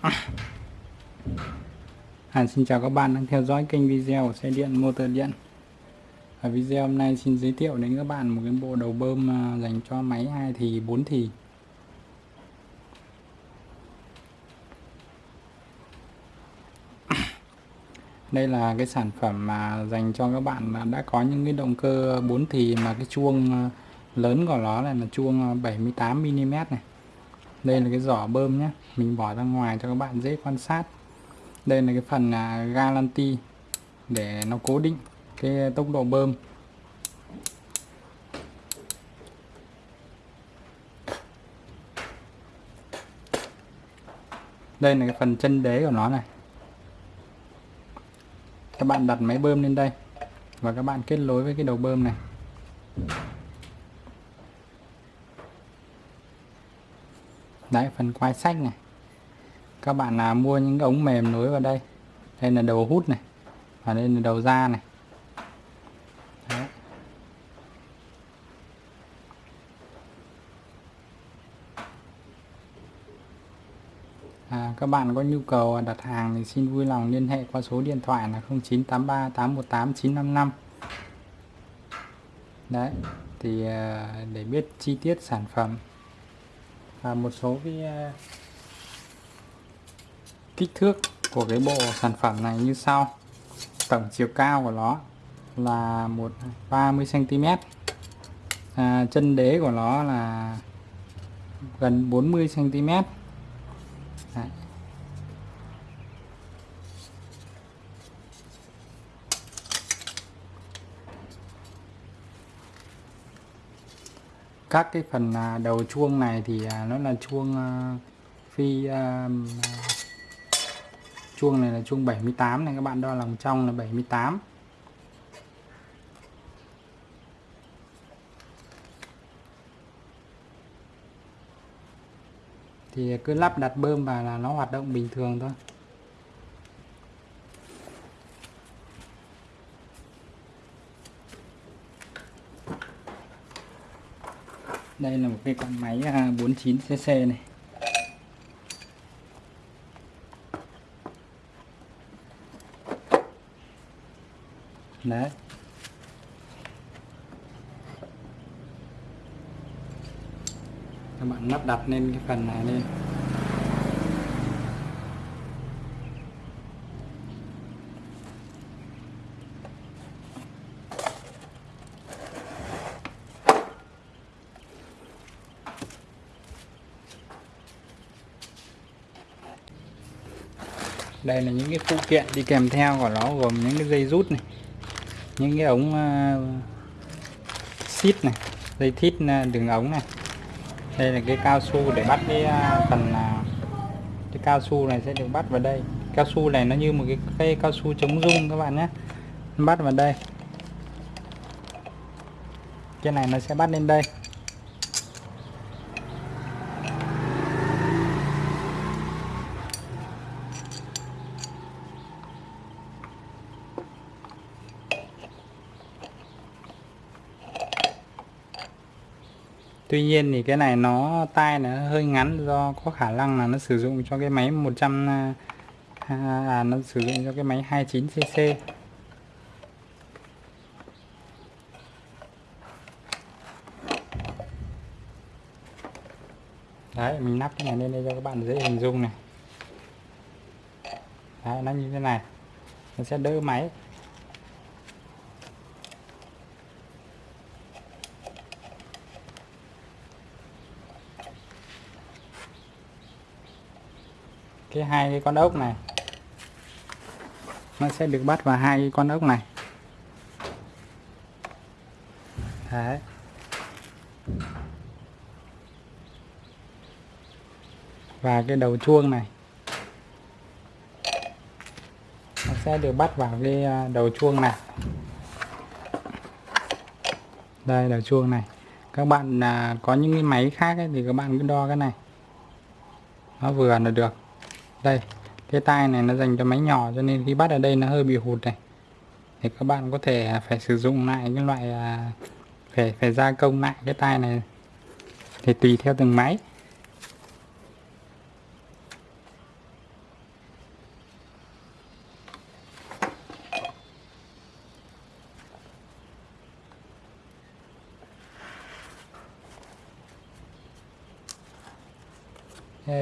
hàn, xin chào các bạn đang theo dõi kênh video của xe điện, motor điện. Ở video hôm nay xin giới thiệu đến các bạn một cái bộ đầu bơm à, dành cho máy 2 thì 4 thì. Đây là cái sản phẩm mà dành cho các bạn đã có những cái động cơ 4 thì mà cái chuông à, lớn của nó này là chuông à, 78mm này đây là cái giỏ bơm nhé mình bỏ ra ngoài cho các bạn dễ quan sát. Đây là cái phần à, galanti để nó cố định cái tốc độ bơm. Đây là cái phần chân đế của nó này. Các bạn đặt máy bơm lên đây và các bạn kết nối với cái đầu bơm này. Đấy phần quai sách này. Các bạn là mua những cái ống mềm nối vào đây. Đây là đầu hút này và đây là đầu ra này. Đấy. À, các bạn có nhu cầu à, đặt hàng thì xin vui lòng liên hệ qua số điện thoại là 0983 818 955 đấy thì à, để biết chi tiết sản phẩm và một số cái à, kích thước của cái bộ sản phẩm này như sau. Tổng chiều cao của nó là một 30 cm à, chân đế của nó là gần 40 cm các cái phần à, đầu chuông này thì à, nó là chuông à, phi chuông này là chuông 78 này, các bạn đo lòng trong là 78 thì cứ lắp đặt bơm vào là nó hoạt động bình thường thôi. Đây là một cái con máy à, 49cc này. Đấy. Các bạn lắp đặt lên cái phần này lên đây là những cái phụ kiện đi kèm theo của nó gồm những cái dây rút này những cái ống uh, xít này dây thít uh, đường ống này. Đây là cái cao su để bắt cái uh, phần uh, cái cao su này sẽ được bắt vào đây. Cao su này nó như một cái cây cao su chống rung các bạn nhé. Bắt vào đây. Cái này nó sẽ bắt lên đây. Tuy nhiên thì cái này nó tai nó hơi ngắn do có khả năng là nó sử dụng cho cái máy 100 à, à, à, nó sử dụng cho cái máy 29cc Đấy mình nắp cái này lên đây cho các bạn dễ hình dung này. Đấy nó như thế này. Nó sẽ đỡ máy. Cái hai cái con ốc này. Nó sẽ được bắt vào hai con ốc này. Đấy. Và cái đầu chuông này. Nó sẽ được bắt vào cái à, đầu chuông này. Đây đầu chuông này. Các bạn à, có những cái máy khác ấy, thì các bạn cứ đo cái này. Nó vừa là được đây, cái tai này nó dành cho máy nhỏ cho nên khi bắt ở đây nó hơi bị hụt này. Thì các bạn có thể phải sử dụng lại cái loại à, phải phải gia công lại cái tai này. Thì tùy theo từng máy.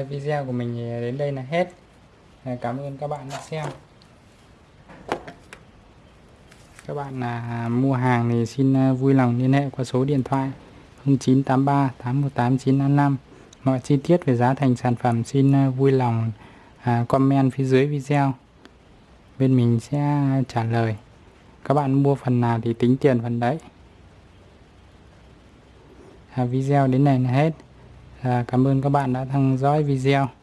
Video của mình đến đây là hết. Cảm ơn các bạn đã xem. Các bạn là mua hàng thì xin à, vui lòng liên hệ qua số điện thoại 0983 818 955 mọi chi tiết về giá thành sản phẩm xin à, vui lòng à, comment phía dưới video. Bên mình sẽ trả lời. Các bạn mua phần nào thì tính tiền phần đấy. À, video đến này là hết à, cảm ơn các bạn đã theo dõi video.